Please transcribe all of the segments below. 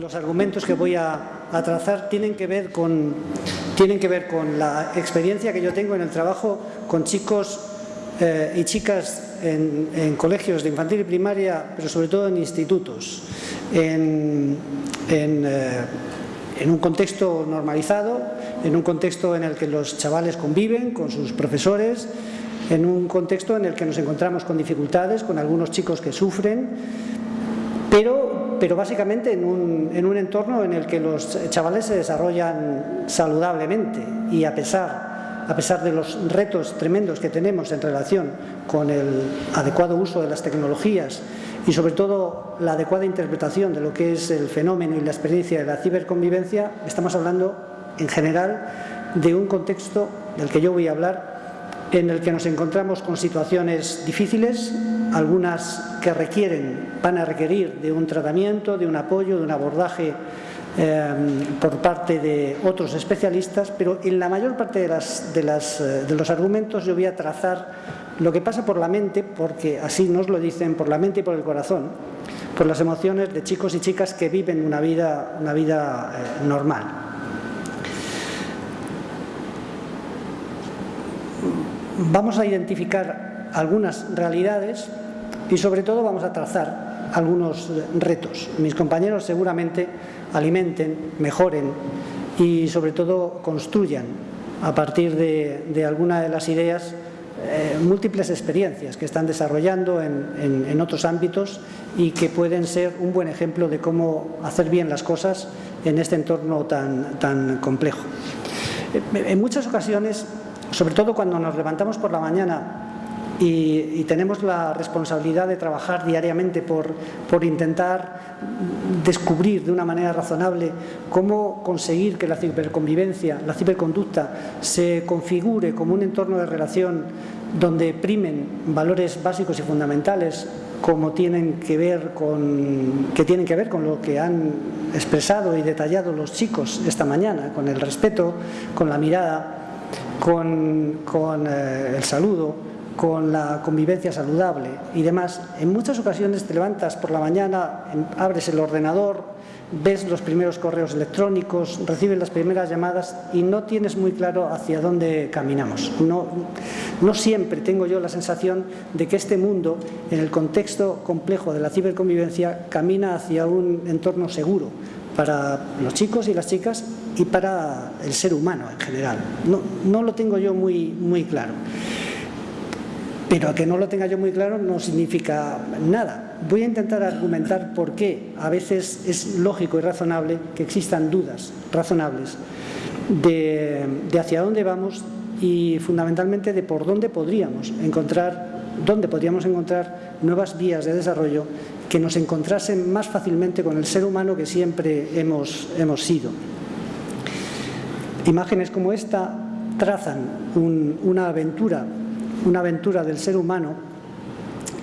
los argumentos que voy a, trazar tienen que, ver con, tienen que ver con la experiencia que yo tengo en el trabajo con chicos eh, y chicas en, colegios de infantil y primaria, pero sobre todo en institutos, en, eh, en un contexto normalizado, en un contexto en el que los chavales conviven con sus profesores, en un contexto en el que nos encontramos con dificultades, con algunos chicos que sufren, pero, pero básicamente en un, en un entorno en el que los chavales se desarrollan saludablemente. Y a pesar, a pesar de los retos tremendos que tenemos en relación con el adecuado uso de las tecnologías y sobre todo la adecuada interpretación de lo que es el fenómeno y la experiencia de la ciberconvivencia, estamos hablando en general de un contexto del que yo voy a hablar en el que nos encontramos con situaciones difíciles, algunas que requieren, van a requerir de un tratamiento, de un apoyo, de un abordaje eh, por parte de otros especialistas, pero en la mayor parte eh, de, los argumentos yo voy a trazar lo que pasa por la mente, porque así nos lo dicen, por la mente y por el corazón, por las emociones de chicos y chicas que viven una vida, una vida eh, normal. Vamos a identificar algunas realidades y sobre todo vamos a trazar algunos retos. Mis compañeros seguramente alimenten, mejoren y sobre todo construyan a partir de, alguna de las ideas eh, múltiples experiencias que están desarrollando en, otros ámbitos y que pueden ser un buen ejemplo de cómo hacer bien las cosas en este entorno tan, tan complejo. En muchas ocasiones sobre todo cuando nos levantamos por la mañana y, tenemos la responsabilidad de trabajar diariamente por, intentar descubrir de una manera razonable cómo conseguir que la ciberconvivencia, la ciberconducta se configure como un entorno de relación donde primen valores básicos y fundamentales como tienen que ver con, que tienen que ver con lo que han expresado y detallado los chicos esta mañana, con el respeto, con la mirada, con, eh, el saludo, con la convivencia saludable y demás, en muchas ocasiones te levantas por la mañana, abres el ordenador, ves los primeros correos electrónicos, recibes las primeras llamadas y no tienes muy claro hacia dónde caminamos. No, no siempre tengo yo la sensación de que este mundo, en el contexto complejo de la ciberconvivencia, camina hacia un entorno seguro para los chicos y las chicas y para el ser humano en general. No, no lo tengo yo muy, muy claro. Pero que no lo tenga yo muy claro no significa nada. Voy a intentar argumentar por qué a veces es lógico y razonable que existan dudas razonables de, de hacia dónde vamos y fundamentalmente de por dónde podríamos encontrar, dónde podríamos encontrar nuevas vías de desarrollo que nos encontrasen más fácilmente con el ser humano que siempre hemos, hemos sido. Imágenes como esta trazan una aventura, una aventura del ser humano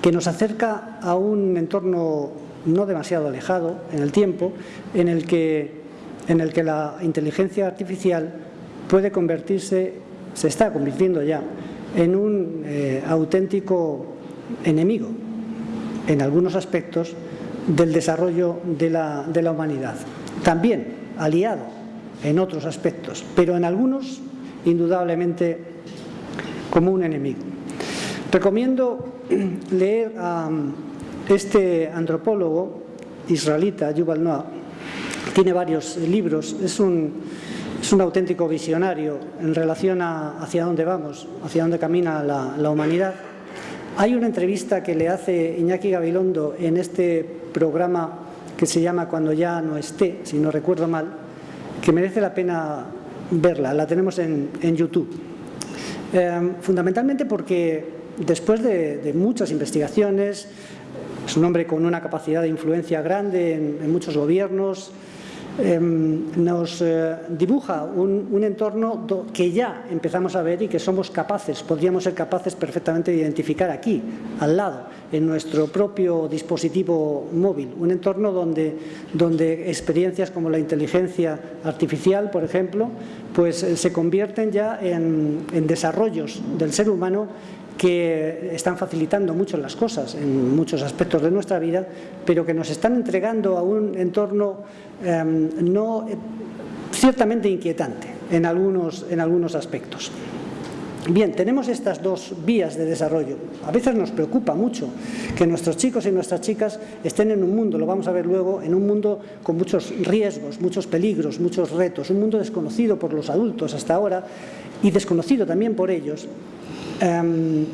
que nos acerca a un entorno no demasiado alejado en el tiempo, en el que, en el que la inteligencia artificial puede convertirse, se está convirtiendo ya, en un eh, auténtico enemigo, en algunos aspectos, del desarrollo de la, de la humanidad. También aliado en otros aspectos, pero en algunos indudablemente como un enemigo. Recomiendo leer a este antropólogo israelita, Yuval Noah, tiene varios libros, es un, es un auténtico visionario en relación a hacia dónde vamos, hacia dónde camina la, la humanidad. Hay una entrevista que le hace Iñaki Gabilondo en este programa que se llama Cuando ya no esté, si no recuerdo mal, que merece la pena verla, la tenemos en, YouTube. Eh, fundamentalmente porque después de, muchas investigaciones, es un hombre con una capacidad de influencia grande en muchos gobiernos, Em, nos eh, dibuja un, entorno que ya empezamos a ver y que somos capaces, podríamos ser capaces perfectamente de identificar aquí, al lado, en nuestro propio dispositivo móvil. Un entorno donde, donde experiencias como la inteligencia artificial, por ejemplo, pues eh, se convierten ya en, en desarrollos del ser humano que están facilitando mucho las cosas en muchos aspectos de nuestra vida, pero que nos están entregando a un entorno em, no ciertamente inquietante en algunos, en algunos aspectos. Bien, tenemos estas dos vías de desarrollo. A veces nos preocupa mucho que nuestros chicos y nuestras chicas estén en un mundo, lo vamos a ver luego, en un mundo con muchos riesgos, muchos peligros, muchos retos, un mundo desconocido por los adultos hasta ahora y desconocido también por ellos. Em,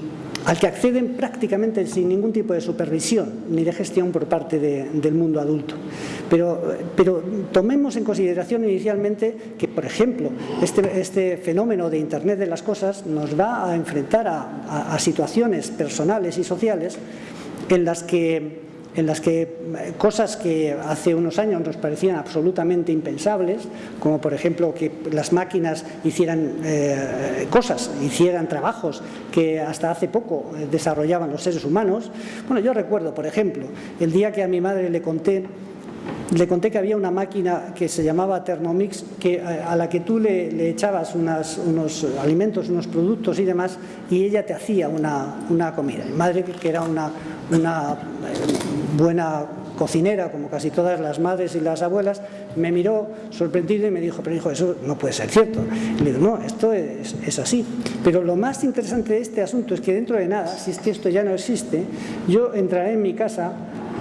al que acceden prácticamente sin ningún tipo de supervisión ni de gestión por parte del mundo adulto. Pero, tomemos en consideración inicialmente que, por ejemplo, este, este, fenómeno de Internet de las cosas nos va a enfrentar a situaciones personales y sociales en las que en las que eh, cosas que hace unos años nos parecían absolutamente impensables, como por ejemplo que las máquinas hicieran eh, cosas, hicieran trabajos que hasta hace poco eh, desarrollaban los seres humanos. Bueno, yo recuerdo, por ejemplo, el día que a mi madre le conté le conté que había una máquina que se llamaba Thermomix que, a la que tú le, echabas unos alimentos, unos productos y demás y ella te hacía una, comida. Mi madre, que era una, una eh, buena cocinera, como casi todas las madres y las abuelas, me miró sorprendido y me dijo, pero hijo, eso no puede ser cierto. Y le digo, no, esto es, así. Pero lo más interesante de este asunto es que dentro de nada, si es que esto ya no existe, yo entraré en mi casa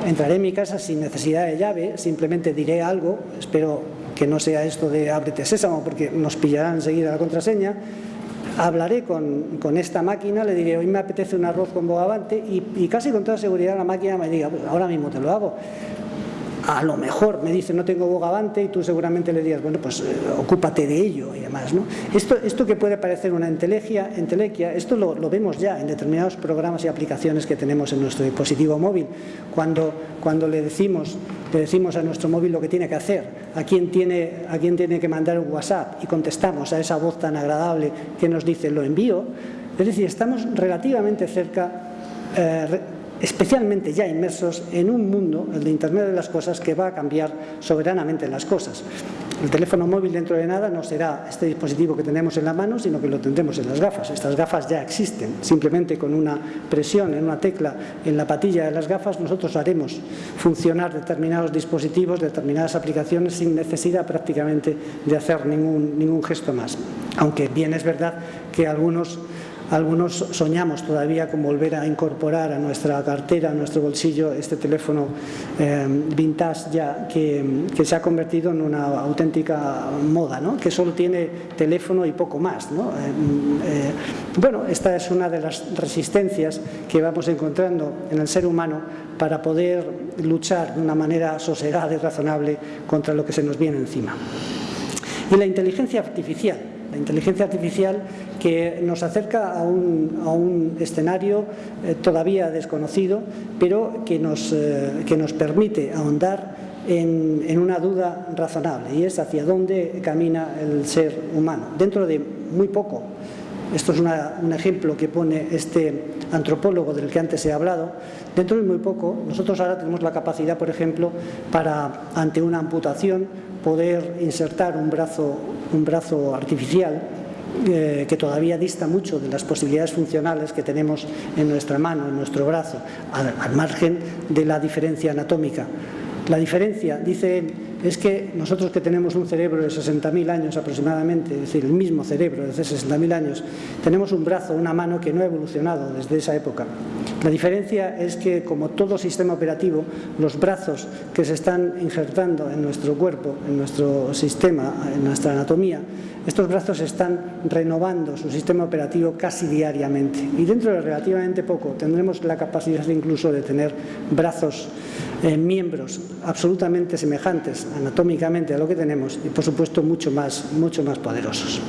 entraré en mi casa sin necesidad de llave, simplemente diré algo, espero que no sea esto de ábrete sésamo porque nos pillarán enseguida la contraseña, hablaré con, esta máquina, le diré hoy me apetece un arroz con bogavante y, y casi con toda seguridad la máquina me diga pues ahora mismo te lo hago a lo mejor me dice no tengo bogavante y tú seguramente le digas, bueno, pues eh, ocúpate de ello y demás. ¿no? Esto, esto que puede parecer una entelequia, entelequia esto lo, vemos ya en determinados programas y aplicaciones que tenemos en nuestro dispositivo móvil. Cuando, cuando le, decimos, le decimos a nuestro móvil lo que tiene que hacer, a quién tiene, a quién tiene que mandar un WhatsApp y contestamos a esa voz tan agradable que nos dice lo envío, es decir, estamos relativamente cerca eh, especialmente ya inmersos en un mundo, el de Internet de las cosas, que va a cambiar soberanamente las cosas. El teléfono móvil dentro de nada no será este dispositivo que tenemos en la mano, sino que lo tendremos en las gafas. Estas gafas ya existen. Simplemente con una presión en una tecla en la patilla de las gafas nosotros haremos funcionar determinados dispositivos, determinadas aplicaciones sin necesidad prácticamente de hacer ningún, ningún gesto más. Aunque bien es verdad que algunos algunos soñamos todavía con volver a incorporar a nuestra cartera, a nuestro bolsillo, este teléfono eh, vintage ya que, se ha convertido en una auténtica moda, ¿no? que solo tiene teléfono y poco más. Eh, eh, bueno, esta es una de las resistencias que vamos encontrando en el ser humano para poder luchar de una manera sosegada y razonable contra lo que se nos viene encima. Y la inteligencia artificial la inteligencia artificial que nos acerca a un, escenario eh, todavía desconocido, pero que nos, eh, que nos permite ahondar en, una duda razonable y es hacia dónde camina el ser humano. Dentro de muy poco, esto es un ejemplo que pone este antropólogo del que antes he hablado, dentro de muy poco nosotros ahora tenemos la capacidad, por ejemplo, para ante una amputación poder insertar un brazo, un brazo artificial eh, que todavía dista mucho de las posibilidades funcionales que tenemos en nuestra mano, en nuestro brazo, al margen de la diferencia anatómica. La diferencia, dice él, es que nosotros que tenemos un cerebro de 60.000 años aproximadamente, es decir, el mismo cerebro de 60.000 años, tenemos un brazo, una mano que no ha evolucionado desde esa época. La diferencia es que, como todo sistema operativo, los brazos que se están injertando en nuestro cuerpo, en nuestro sistema, en nuestra anatomía, estos brazos están renovando su sistema operativo casi diariamente y dentro de relativamente poco tendremos la capacidad incluso de tener brazos, eh, miembros absolutamente semejantes anatómicamente a lo que tenemos y por supuesto mucho más, mucho más poderosos.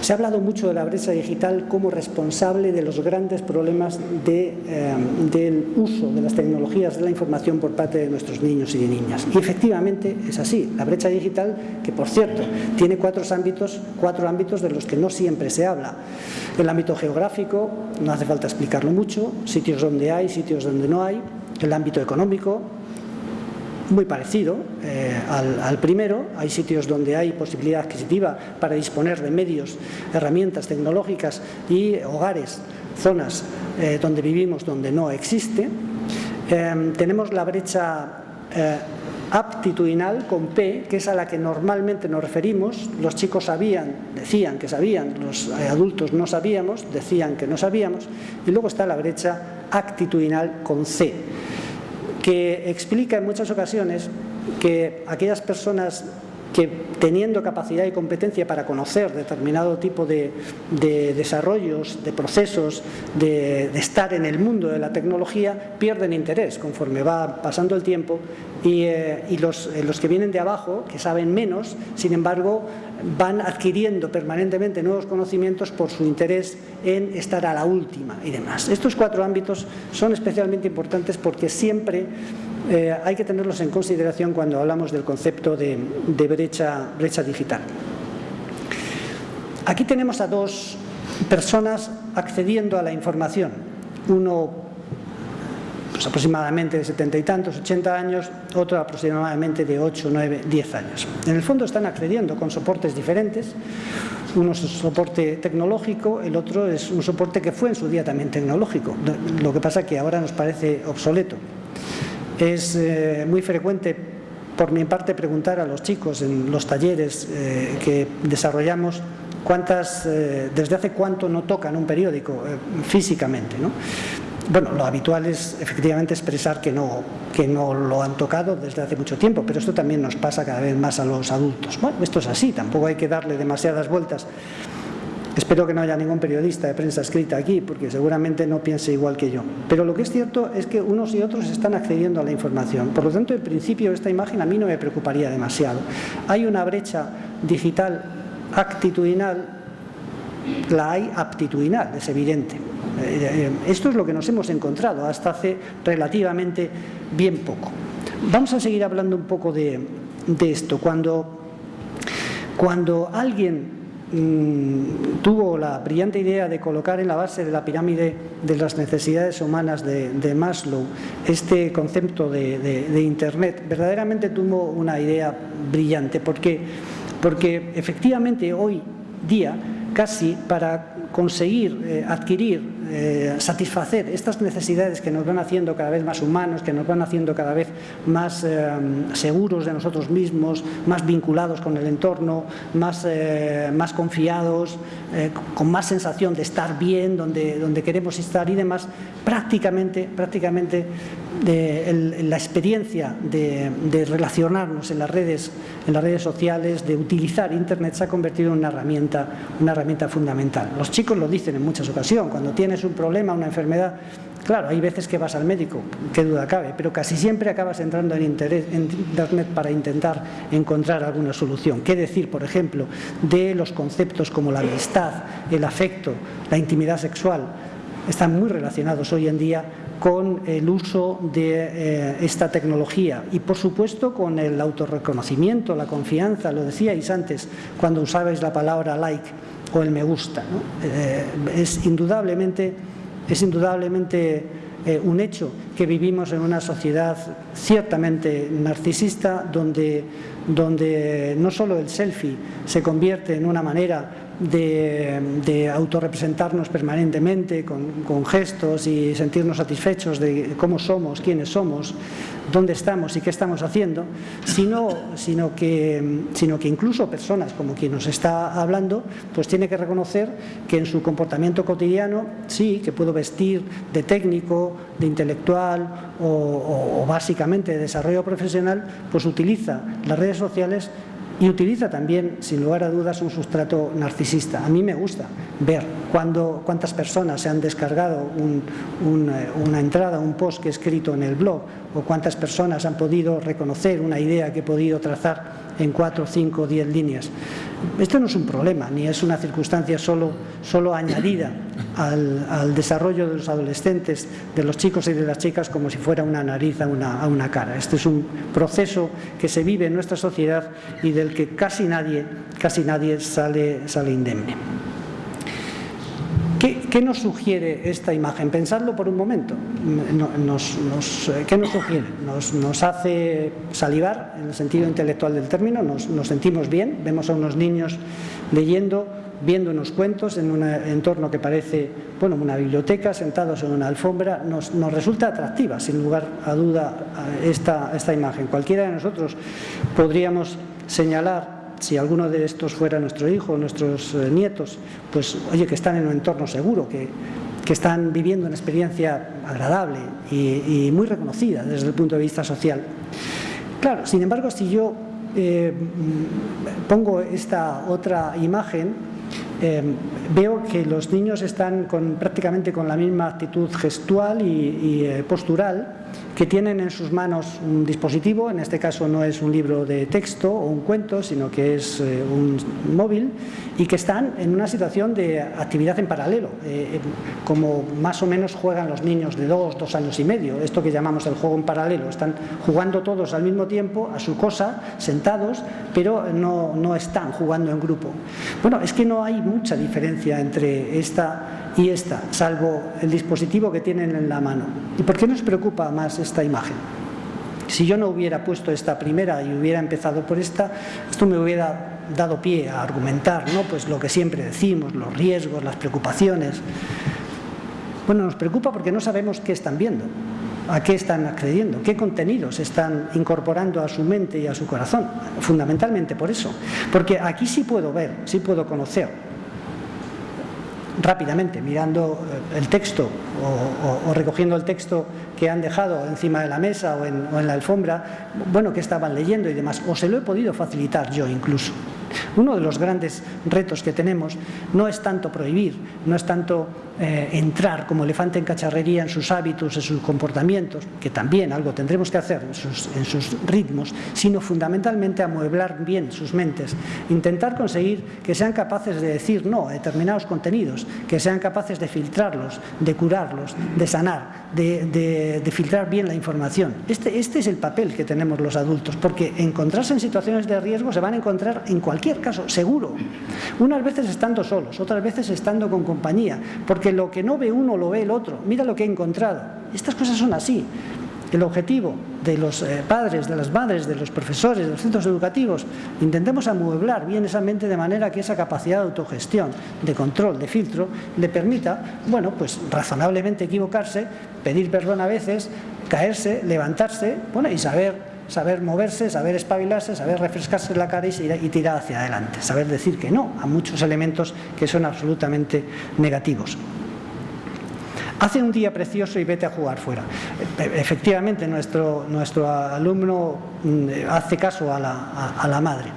Se ha hablado mucho de la brecha digital como responsable de los grandes problemas eh, del uso de las tecnologías de la información por parte de nuestros niños y de niñas. Y efectivamente es así. La brecha digital, que por cierto tiene cuatro ámbitos, cuatro ámbitos de los que no siempre se habla. El ámbito geográfico, no hace falta explicarlo mucho, sitios donde hay, sitios donde no hay. El ámbito económico, muy parecido eh, al, primero. Hay sitios donde hay posibilidad adquisitiva para disponer de medios, herramientas tecnológicas y hogares zonas eh, donde vivimos donde no existe. Em, tenemos la brecha eh, aptitudinal con P, que es a la que normalmente nos referimos. Los chicos sabían, decían que sabían, los adultos no sabíamos, decían que no sabíamos. Y luego está la brecha actitudinal con C, que explica en muchas ocasiones que aquellas personas que teniendo capacidad y competencia para conocer determinado tipo de, desarrollos, de procesos, de, estar en el mundo de la tecnología, pierden interés conforme va pasando el tiempo y, eh, eh, los, que vienen de abajo, que saben menos, sin embargo, van adquiriendo permanentemente nuevos conocimientos por su interés en estar a la última y demás. Estos cuatro ámbitos son especialmente importantes porque siempre eh, hay que tenerlos en consideración cuando hablamos del concepto de, brecha, digital. Aquí tenemos a dos personas accediendo a la información. Uno pues, aproximadamente de setenta y tantos, ochenta años, otro aproximadamente de ocho, nueve, diez años. En el fondo están accediendo con soportes diferentes. Uno es un soporte tecnológico, el otro es un soporte que fue en su día también tecnológico. Lo que pasa es que ahora nos parece obsoleto. Es eh, muy frecuente por mi parte preguntar a los chicos en los talleres eh, que desarrollamos cuántas, eh, desde hace cuánto no tocan un periódico físicamente. Bueno, lo habitual es efectivamente expresar que no, que no lo han tocado desde hace mucho tiempo, pero esto también nos pasa cada vez más a los adultos. Bueno, esto es así, tampoco hay que darle demasiadas vueltas. Espero que no haya ningún periodista de prensa escrita aquí, porque seguramente no piense igual que yo. Pero lo que es cierto es que unos y otros están accediendo a la información. Por lo tanto, en principio, esta imagen a mí no me preocuparía demasiado. Hay una brecha digital actitudinal, la hay aptitudinal, es evidente. Eh, esto es lo que nos hemos encontrado hasta hace relativamente bien poco. Vamos a seguir hablando un poco de, esto. Cuando, cuando alguien Tuvo la brillante idea de colocar en la base de la pirámide de las necesidades humanas de, Maslow este concepto de, Internet, verdaderamente tuvo una idea brillante, porque, porque efectivamente hoy día casi para conseguir eh, adquirir, eh, satisfacer estas necesidades que nos van haciendo cada vez más humanos, que nos van haciendo cada vez más eh, seguros de nosotros mismos, más vinculados con el entorno, más, más confiados, con más sensación de estar bien, donde, donde queremos estar y demás, prácticamente, prácticamente la experiencia de, de, relacionarnos en las, redes, en las redes sociales, de utilizar Internet se ha convertido en una herramienta, una herramienta fundamental. Los chicos lo dicen en muchas ocasiones, cuando tienes un problema, una enfermedad, claro, hay veces que vas al médico, qué duda cabe, pero casi siempre acabas entrando en, Internet para intentar encontrar alguna solución. ¿Qué decir, por ejemplo, de los conceptos como la amistad, el afecto, la intimidad sexual? Están muy relacionados hoy en día con el uso de eh, esta tecnología y por supuesto con el autorreconocimiento, la confianza, lo decíais antes cuando usabais la palabra like o el me gusta. Eh, es indudablemente, es indudablemente eh, un hecho que vivimos en una sociedad ciertamente narcisista donde, donde no solo el selfie se convierte en una manera de, autorrepresentarnos permanentemente con, gestos y sentirnos satisfechos de cómo somos, quiénes somos, dónde estamos y qué estamos haciendo, sino, sino, que, sino que incluso personas como quien nos está hablando, pues tiene que reconocer que en su comportamiento cotidiano, sí, que puedo vestir de técnico, de intelectual o básicamente de desarrollo profesional, pues utiliza las redes sociales y utiliza también, sin lugar a dudas, un sustrato narcisista. A mí me gusta ver cuando, cuántas personas se han descargado eh, una entrada, un post que he escrito en el blog, o cuántas personas han podido reconocer una idea que he podido trazar en cuatro, cinco, diez líneas. Esto no es un problema, ni es una circunstancia solo, solo añadida al, desarrollo de los adolescentes, de los chicos y de las chicas como si fuera una nariz a una, a una cara. Este es un proceso que se vive en nuestra sociedad y del que casi nadie, casi nadie sale, sale indemne. ¿Qué, nos sugiere esta imagen? Pensadlo por un momento. Nos, ¿Qué nos sugiere? Nos, hace salivar, en el sentido intelectual del término, nos, sentimos bien, vemos a unos niños leyendo viendo unos cuentos en un entorno que parece bueno, una biblioteca, sentados en una alfombra, nos, resulta atractiva, sin lugar a duda, esta, esta imagen. Cualquiera de nosotros podríamos señalar si alguno de estos fuera nuestro hijo, nuestros eh, nietos, pues oye, que están en un entorno seguro, que, que están viviendo una experiencia agradable y, muy reconocida desde el punto de vista social. Claro, sin embargo, si yo eh, pongo esta otra imagen, eh, veo que los niños están prácticamente con la misma actitud gestual y, postural que tienen en sus manos un dispositivo, en este caso no es un libro de texto o un cuento, sino que es eh, un móvil, y que están en una situación de actividad en paralelo, eh, eh, como más o menos juegan los niños de dos, dos años y medio, esto que llamamos el juego en paralelo, están jugando todos al mismo tiempo a su cosa, sentados, pero no, no están jugando en grupo. Bueno, es que no hay mucha diferencia entre esta y esta, salvo el dispositivo que tienen en la mano. ¿Y por qué nos preocupa más esta imagen? Si yo no hubiera puesto esta primera y hubiera empezado por esta, esto me hubiera dado pie a argumentar ¿no? pues lo que siempre decimos, los riesgos, las preocupaciones. Bueno, nos preocupa porque no sabemos qué están viendo, a qué están accediendo, qué contenidos están incorporando a su mente y a su corazón. Fundamentalmente por eso. Porque aquí sí puedo ver, sí puedo conocer rápidamente, mirando eh, el texto o, recogiendo el texto que han dejado encima de la mesa o en, o en la alfombra, bueno, que estaban leyendo y demás, o se lo he podido facilitar yo incluso. Uno de los grandes retos que tenemos no es tanto prohibir, no es tanto eh, entrar como elefante en cacharrería en sus hábitos, en sus comportamientos, que también algo tendremos que hacer en sus, en sus ritmos, sino fundamentalmente amueblar bien sus mentes, intentar conseguir que sean capaces de decir no a determinados contenidos, que sean capaces de filtrarlos, de curarlos, de sanar, de, filtrar bien la información. Este, este es el papel que tenemos los adultos, porque encontrarse en situaciones de riesgo se van a encontrar en cualquier caso, seguro. Unas veces estando solos, otras veces estando con compañía, porque lo que no ve uno lo ve el otro. Mira lo que he encontrado. Estas cosas son así. El objetivo de los eh, padres, de las madres, de los profesores, de los centros educativos, intentemos amueblar bien esa mente de manera que esa capacidad de autogestión, de control, de filtro, le permita, bueno, pues razonablemente equivocarse, pedir perdón a veces, caerse, levantarse, bueno, y saber saber moverse, saber espabilarse, saber refrescarse la cara y, tirar hacia adelante, saber decir que no a muchos elementos que son absolutamente negativos. Hace un día precioso y vete a jugar fuera. E, efectivamente, nuestro, nuestro alumno mm, hace caso a la, madre.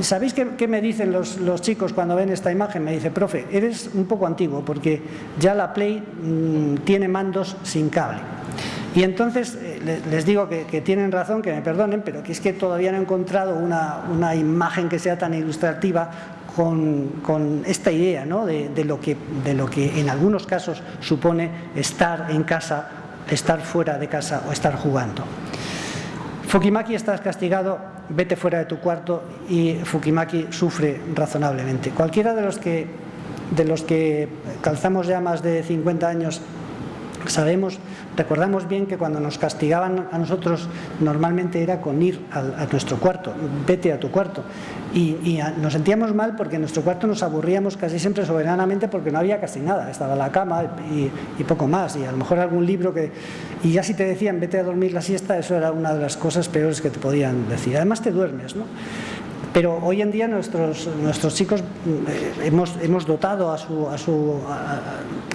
¿Sabéis qué, me dicen los, los, chicos cuando ven esta imagen? Me dice, profe, eres un poco antiguo porque ya la Play mm, tiene mandos sin cable. Y entonces eh, les digo que, tienen razón, que me perdonen, pero que es que todavía no he encontrado una, imagen que sea tan ilustrativa con, esta idea ¿no? de, lo que, de lo que en algunos casos supone estar en casa, estar fuera de casa o estar jugando. Fukimaki estás castigado, vete fuera de tu cuarto y Fukimaki sufre razonablemente. Cualquiera de los que, de los que calzamos ya más de 50 años sabemos Recordamos bien que cuando nos castigaban a nosotros normalmente era con ir a, nuestro cuarto, vete a tu cuarto. Y, nos sentíamos mal porque en nuestro cuarto nos aburríamos casi siempre soberanamente porque no había casi nada, estaba la cama y, y, poco más, y a lo mejor algún libro que... Y ya si te decían vete a dormir la siesta, eso era una de las cosas peores que te podían decir. Además te duermes, ¿no? Pero hoy en día nuestros, nuestros chicos eh, hemos, hemos dotado a su, a su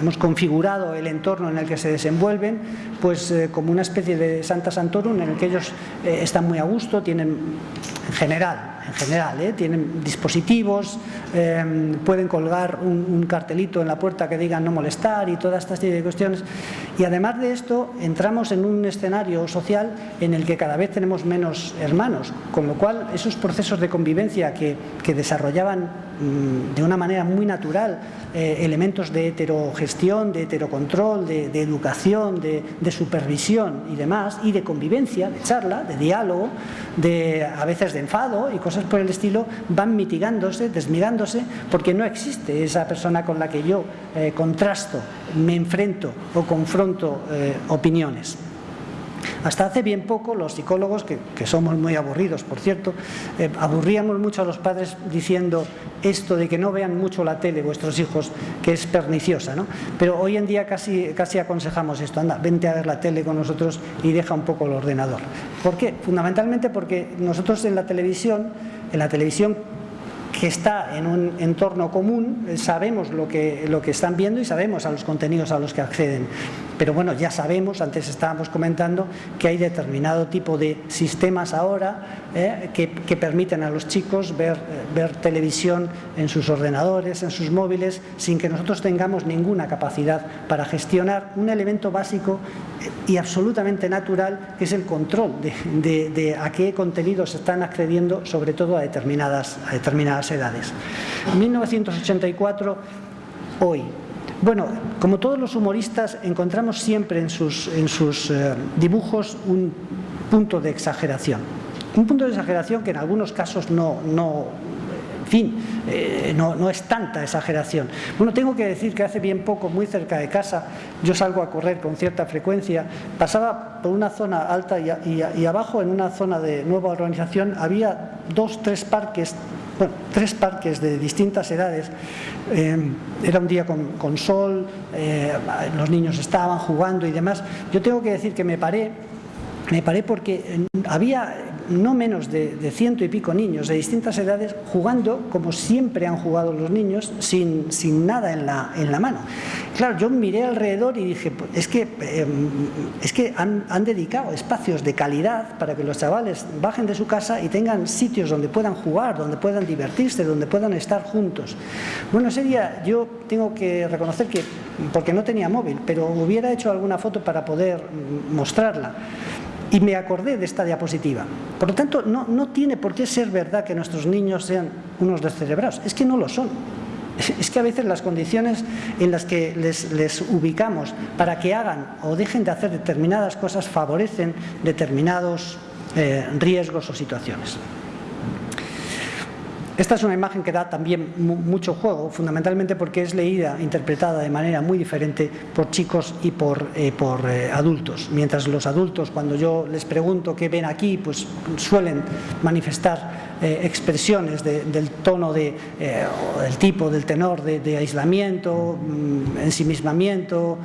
hemos configurado el entorno en el que se desenvuelven pues eh, como una especie de Santa Santorum en el que ellos eh, están muy a gusto, tienen en general en general, ¿eh? tienen dispositivos, em, pueden colgar un, cartelito en la puerta que digan no molestar y todas estas de cuestiones. Y además de esto, entramos en un escenario social en el que cada vez tenemos menos hermanos, con lo cual esos procesos de convivencia que, que desarrollaban de una manera muy natural eh, elementos de heterogestión, de heterocontrol, de, educación, de, de, supervisión y demás, y de convivencia, de charla, de diálogo, de, a veces de enfado y cosas por el estilo, van mitigándose, desmigándose, porque no existe esa persona con la que yo eh, contrasto, me enfrento o confronto eh, opiniones. Hasta hace bien poco los psicólogos, que, somos muy aburridos, por cierto, eh, aburríamos mucho a los padres diciendo esto de que no vean mucho la tele vuestros hijos, que es perniciosa, ¿no? Pero hoy en día casi, casi aconsejamos esto, anda, vente a ver la tele con nosotros y deja un poco el ordenador. ¿Por qué? Fundamentalmente porque nosotros en la televisión, en la televisión que está en un entorno común, sabemos lo que, lo que están viendo y sabemos a los contenidos a los que acceden. Pero bueno, ya sabemos, antes estábamos comentando, que hay determinado tipo de sistemas ahora eh, que, permiten a los chicos ver, ver televisión en sus ordenadores, en sus móviles, sin que nosotros tengamos ninguna capacidad para gestionar un elemento básico y absolutamente natural, que es el control de, de a qué contenidos están accediendo, sobre todo a determinadas, a determinadas edades. En 1984, hoy, bueno, como todos los humoristas, encontramos siempre en sus, en sus eh, dibujos un punto de exageración. Un punto de exageración que en algunos casos no, no en fin, eh, no, es tanta exageración. Bueno, tengo que decir que hace bien poco, muy cerca de casa, yo salgo a correr con cierta frecuencia, pasaba por una zona alta y, abajo, en una zona de nueva urbanización, había dos, tres parques bueno, tres parques de distintas edades. Eh, era un día con, sol, eh, los niños estaban jugando y demás. Yo tengo que decir que me paré, me paré porque había no menos de, ciento y pico niños de distintas edades jugando como siempre han jugado los niños, sin, sin nada en la, en la mano. Claro, yo miré alrededor y dije, pues, es que, em, es que han, han, dedicado espacios de calidad para que los chavales bajen de su casa y tengan sitios donde puedan jugar, donde puedan divertirse, donde puedan estar juntos. Bueno, ese día yo tengo que reconocer que, porque no tenía móvil, pero hubiera hecho alguna foto para poder mostrarla y me acordé de esta diapositiva. Por lo tanto, no, no tiene por qué ser verdad que nuestros niños sean unos descerebrados, es que no lo son. Es que a veces las condiciones en las que les, ubicamos para que hagan o dejen de hacer determinadas cosas favorecen determinados eh, riesgos o situaciones. Esta es una imagen que da también mucho juego, fundamentalmente porque es leída, interpretada de manera muy diferente por chicos y por, eh, eh, adultos. Mientras los adultos, cuando yo les pregunto qué ven aquí, pues suelen manifestar eh, expresiones del tono, de, del tipo, del tenor de, aislamiento, mm, ensimismamiento,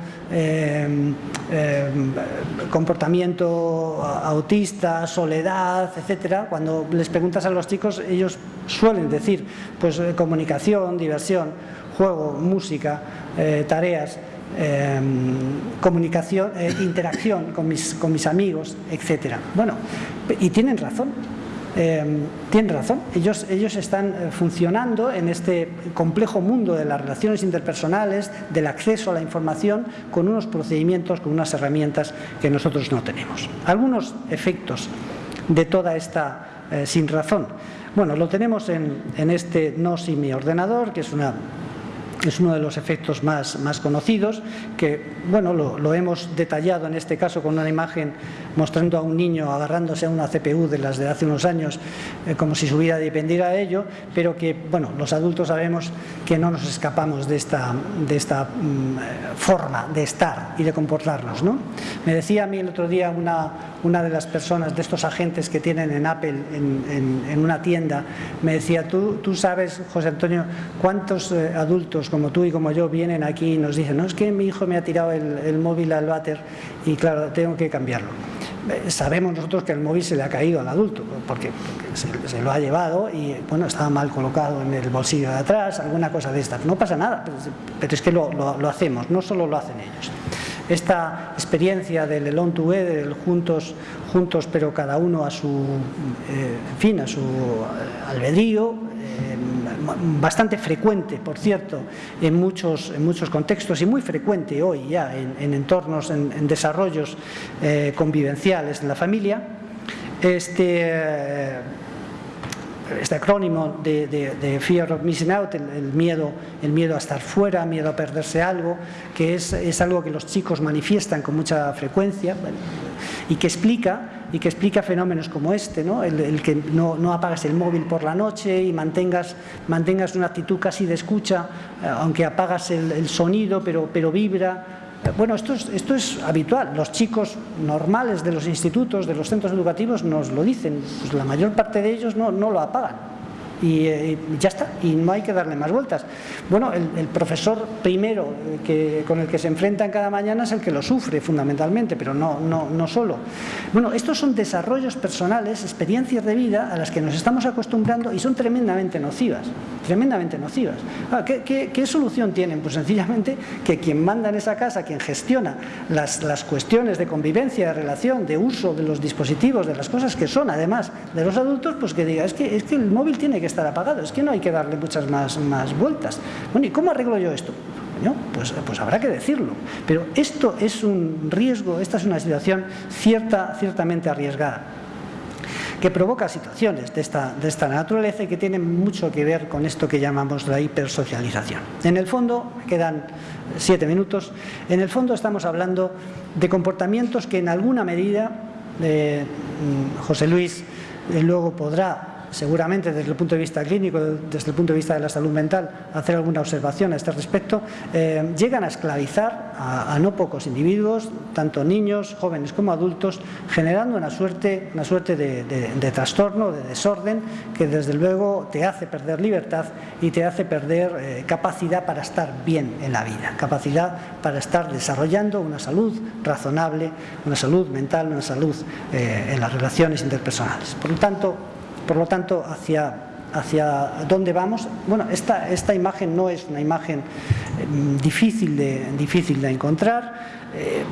comportamiento autista, soledad, etcétera. Cuando les preguntas a los chicos, ellos suelen decir, pues eh, comunicación, diversión, juego, música, eh, tareas, em, comunicación, eh, interacción con mis, amigos, etc. Bueno, y tienen razón, em, tienen razón. Ellos, ellos están funcionando en este complejo mundo de las relaciones interpersonales, del acceso a la información, con unos procedimientos, con unas herramientas que nosotros no tenemos. Algunos efectos de toda esta sin razón. Bueno, lo tenemos en, este no si mi ordenador, que es una es uno de los efectos más, más conocidos, que bueno, lo, hemos detallado en este caso con una imagen mostrando a un niño agarrándose a una CPU de las de hace unos años, eh, como si su vida dependiera de ello, pero que bueno, los adultos sabemos que no nos escapamos de esta, de esta mm, forma de estar y de comportarnos. ¿no? Me decía a mí el otro día una, una de las personas de estos agentes que tienen en Apple en, en, una tienda, me decía, ¿tú, tú sabes, José Antonio, cuántos eh, adultos como tú y como yo vienen aquí y nos dicen, no, es que mi hijo me ha tirado el, móvil al váter y claro, tengo que cambiarlo. Eh, sabemos nosotros que el móvil se le ha caído al adulto, porque, se, lo ha llevado y bueno, estaba mal colocado en el bolsillo de atrás, alguna cosa de estas. No pasa nada, pero, es que lo, lo hacemos, no solo lo hacen ellos esta experiencia del alone together, del juntos, juntos pero cada uno a su eh, fin, a su albedrío, eh, bastante frecuente, por cierto, en muchos, en muchos contextos y muy frecuente hoy ya en, entornos, en, desarrollos eh, convivenciales en la familia. Este, este acrónimo de, Fear of Missing Out, el, miedo, el miedo a estar fuera, miedo a perderse algo, que es, algo que los chicos manifiestan con mucha frecuencia y que explica y que explica fenómenos como este, ¿no? el, que no, no, apagas el móvil por la noche y mantengas, mantengas una actitud casi de escucha, eh, aunque apagas el, sonido, pero, pero vibra, Bueno, esto es, esto es habitual. Los chicos normales de los institutos, de los centros educativos nos lo dicen. Pues la mayor parte de ellos no, no lo apagan eh, y, ya está, y no hay que darle más vueltas. Bueno, el, profesor primero eh, que, con el que se enfrentan cada mañana es el que lo sufre fundamentalmente, pero no, no, no solo. Bueno, estos son desarrollos personales, experiencias de vida a las que nos estamos acostumbrando y son tremendamente nocivas, tremendamente nocivas. Ah, ¿qué, qué, solución tienen? Pues sencillamente que quien manda en esa casa, quien gestiona las, las cuestiones de convivencia, de relación, de uso de los dispositivos, de las cosas que son además de los adultos, pues que diga, es que, es que el móvil tiene que estar apagado, es que no hay que darle muchas más, más vueltas. Bueno, ¿y cómo arreglo yo esto? pues, pues habrá que decirlo. Pero esto es un riesgo, esta es una situación cierta, ciertamente arriesgada que provoca situaciones de esta, de esta naturaleza y que tienen mucho que ver con esto que llamamos la hipersocialización. En el fondo, quedan siete minutos, en el fondo estamos hablando de comportamientos que en alguna medida, eh, José Luis eh, luego podrá seguramente desde el punto de vista clínico, desde el punto de vista de la salud mental, hacer alguna observación a este respecto, eh, llegan a esclavizar a, no pocos individuos, tanto niños, jóvenes como adultos, generando una suerte, una suerte de, trastorno, de desorden, que desde luego te hace perder libertad y te hace perder eh, capacidad para estar bien en la vida, capacidad para estar desarrollando una salud razonable, una salud mental, una salud eh, en las relaciones interpersonales. Por lo tanto, por lo tanto, hacia, hacia dónde vamos. Bueno, esta, esta imagen no es una imagen eh, difícil, de, difícil de encontrar. Eh,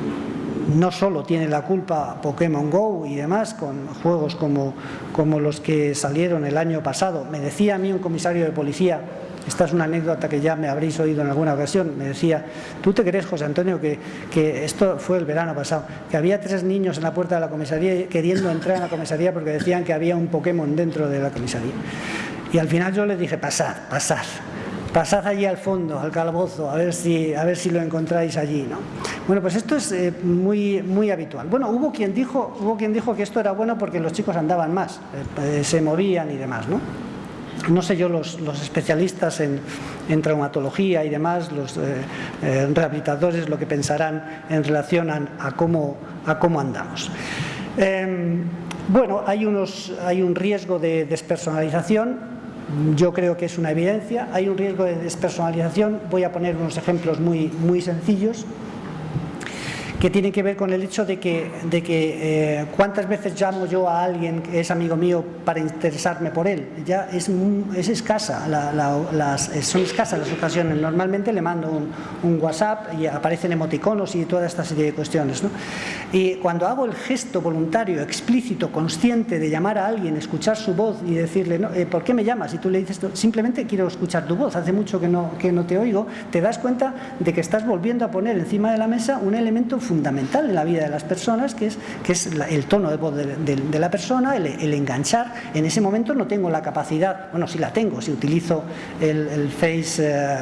no solo tiene la culpa Pokémon GO y demás, con juegos como, como los que salieron el año pasado. Me decía a mí un comisario de policía esta es una anécdota que ya me habréis oído en alguna ocasión. Me decía, ¿tú te crees, José Antonio, que, esto fue el verano pasado? Que había tres niños en la puerta de la comisaría queriendo entrar en la comisaría porque decían que había un Pokémon dentro de la comisaría. Y al final yo les dije, pasad, pasad. Pasad allí al fondo, al calabozo, a ver si, a ver si lo encontráis allí. ¿no? Bueno, pues esto es eh, muy, muy habitual. Bueno, hubo quien, dijo, hubo quien dijo que esto era bueno porque los chicos andaban más, eh, eh, se movían y demás, ¿no? No sé yo, los, especialistas en, traumatología y demás, los eh, eh, rehabilitadores, lo que pensarán en relación a, cómo, a cómo, andamos. Em, bueno, hay, unos, hay un riesgo de despersonalización, yo creo que es una evidencia, hay un riesgo de despersonalización, voy a poner unos ejemplos muy, muy sencillos que tiene que ver con el hecho de que, de que eh, cuántas veces llamo yo a alguien que es amigo mío para interesarme por él. Ya es, es escasa, las, son escasas las ocasiones. Normalmente le mando un, WhatsApp y aparecen emoticonos y toda esta serie de cuestiones. Y cuando hago el gesto voluntario, explícito, consciente de llamar a alguien, escuchar su voz y decirle, no, eh, ¿por qué me llamas? Y tú le dices, simplemente quiero escuchar tu voz, hace mucho que no, que no te oigo, te das cuenta de que estás volviendo a poner encima de la mesa un elemento fundamental en la vida de las personas, que es, que es el tono de voz de, la persona, el, enganchar. En ese momento no tengo la capacidad, bueno, sí la tengo, si utilizo el, Face, eh,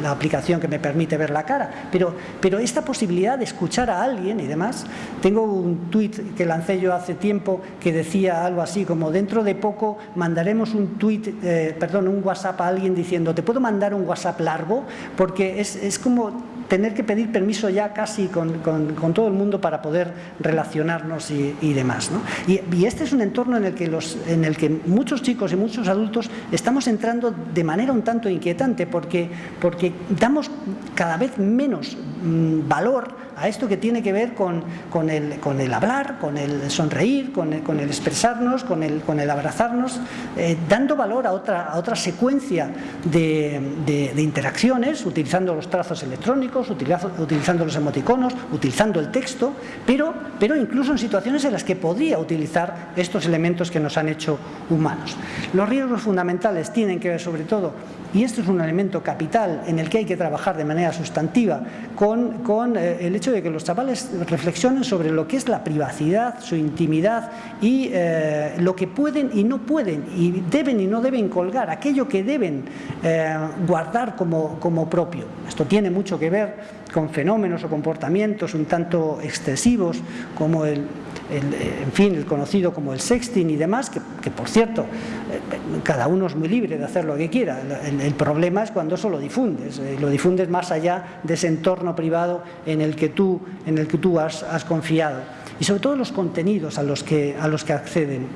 la aplicación que me permite ver la cara, pero, pero esta posibilidad de escuchar a alguien y demás, tengo un tuit que lancé yo hace tiempo que decía algo así como dentro de poco mandaremos un tuit, eh, perdón, un WhatsApp a alguien diciendo, ¿te puedo mandar un WhatsApp largo? Porque es, es como tener que pedir permiso ya casi con, con, todo el mundo para poder relacionarnos y, demás. ¿no? Y, este es un entorno en el, que los, en el que muchos chicos y muchos adultos estamos entrando de manera un tanto inquietante porque, porque damos cada vez menos mm, valor a esto que tiene que ver con, el, hablar, con el sonreír, con el, expresarnos, con el, abrazarnos, eh, dando valor a otra, secuencia de, de, interacciones, utilizando los trazos electrónicos, utilizando, los emoticonos, utilizando el texto, pero, pero incluso en situaciones en las que podría utilizar estos elementos que nos han hecho humanos. Los riesgos fundamentales tienen que ver sobre todo y esto es un elemento capital en el que hay que trabajar de manera sustantiva con, con eh, el hecho de que los chavales reflexionen sobre lo que es la privacidad, su intimidad y eh, lo que pueden y no pueden y deben y no deben colgar, aquello que deben eh, guardar como, como propio. Esto tiene mucho que ver con fenómenos o comportamientos un tanto excesivos como el, en fin, el conocido como el sexting y demás, que, por cierto, eh, cada uno es muy libre de hacer lo que quiera. El, problema es cuando eso lo difundes, eh, lo difundes más allá de ese entorno privado en el que tú, en el que tú has, confiado. Y sobre todo los contenidos a los que, a los que acceden.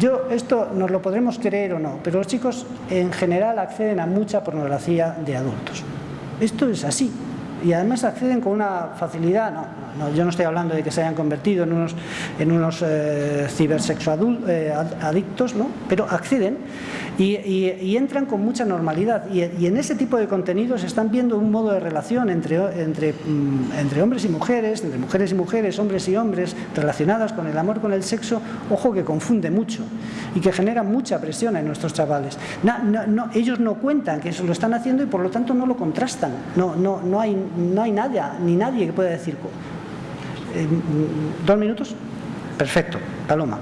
Yo, esto nos lo podremos creer o no, pero los chicos en general acceden a mucha pornografía de adultos. Esto es así. Y además acceden con una facilidad, no, yo no estoy hablando de que se hayan convertido en unos, en unos eh, eh adictos, ¿no? pero acceden y, entran con mucha normalidad. Y, en ese tipo de contenidos están viendo un modo de relación entre, entre, mm, entre hombres y mujeres, entre mujeres y mujeres, hombres y hombres, relacionadas con el amor, con el sexo, ojo que confunde mucho y que genera mucha presión en nuestros chavales. No, ellos no cuentan que eso lo están haciendo y por lo tanto no lo contrastan. No, no, no, hay, no hay nadie, ni nadie que pueda decir ¿Dos minutos? Perfecto, Paloma.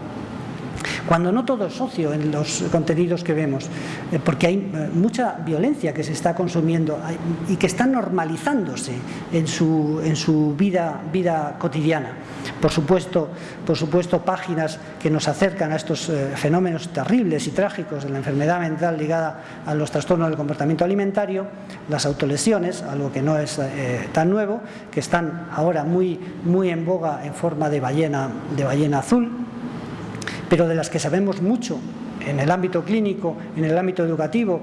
Cuando no todo es socio en los contenidos que vemos, eh, porque hay eh, mucha violencia que se está consumiendo y que está normalizándose en su, en su vida, cotidiana. Por supuesto, por supuesto, páginas que nos acercan a estos eh, fenómenos terribles y trágicos de la enfermedad mental ligada a los trastornos del comportamiento alimentario, las autolesiones, algo que no es tan nuevo, que están ahora muy, muy en boga en forma de ballena, de ballena azul, pero de las que sabemos mucho en el ámbito clínico, en el ámbito educativo.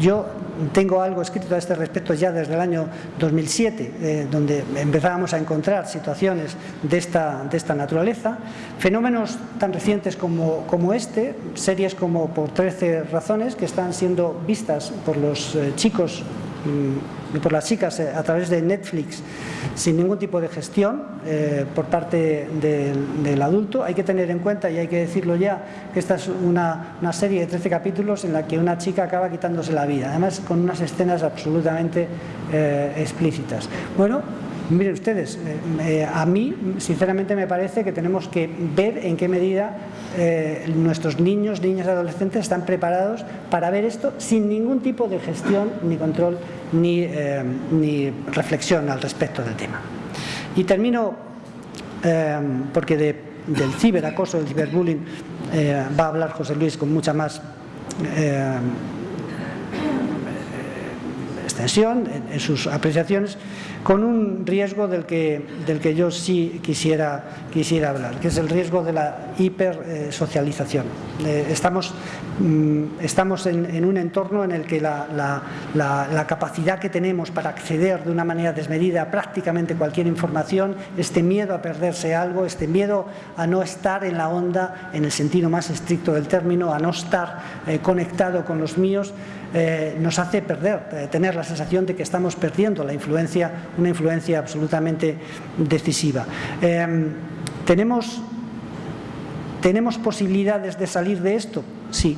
Yo tengo algo escrito a este respecto ya desde el año 2007, eh, donde empezábamos a encontrar situaciones de esta, de esta naturaleza. Fenómenos tan recientes como, como este, series como Por 13 razones, que están siendo vistas por los eh, chicos y por las chicas eh, a través de Netflix sin ningún tipo de gestión eh, por parte del adulto. Hay que tener en cuenta, y hay que decirlo ya, que esta es una, serie de 13 capítulos en la que una chica acaba quitándose la vida, además con unas escenas absolutamente eh, explícitas. Bueno, Miren ustedes, a mí sinceramente me parece que tenemos que ver en qué medida nuestros niños, niñas y adolescentes están preparados para ver esto sin ningún tipo de gestión ni control eh, ni, reflexión al respecto del tema. Y termino eh, porque del ciberacoso, del ciberbullying, eh, va a hablar José Luis con mucha más en, sus apreciaciones, con un riesgo del que, del que yo sí quisiera, quisiera hablar, que es el riesgo de la hipersocialización. Eh, estamos mm, estamos en, un entorno en el que la, capacidad que tenemos para acceder de una manera desmedida a prácticamente cualquier información, este miedo a perderse algo, este miedo a no estar en la onda en el sentido más estricto del término, a no estar eh, conectado con los míos, eh, nos hace perder, tener la sensación de que estamos perdiendo la influencia una influencia absolutamente decisiva. Em, ¿tenemos, ¿Tenemos posibilidades de salir de esto? Sí,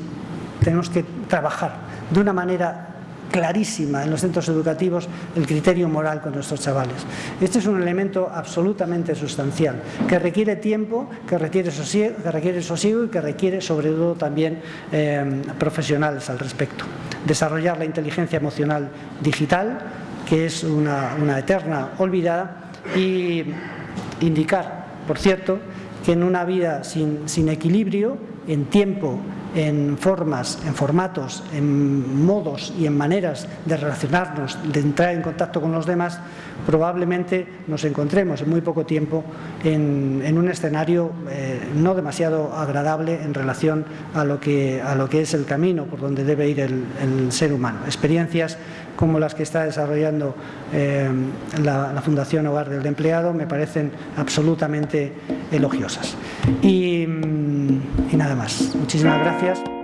tenemos que trabajar de una manera clarísima en los centros educativos el criterio moral con nuestros chavales. Este es un elemento absolutamente sustancial, que requiere tiempo, que requiere sosiego, que requiere sosiego y que requiere sobre todo también em, profesionales al respecto. Desarrollar la inteligencia emocional digital, que es una, eterna olvidada, y indicar, por cierto, que en una vida sin, equilibrio, en tiempo en formas, en formatos, en modos y en maneras de relacionarnos, de entrar en contacto con los demás, probablemente nos encontremos en muy poco tiempo en, un escenario eh, no demasiado agradable en relación a lo, que, es el camino por donde debe ir el, ser humano. Experiencias como las que está desarrollando eh, la, Fundación Hogar del Empleado me parecen absolutamente elogiosas. y mm, nada más. Muchísimas gracias.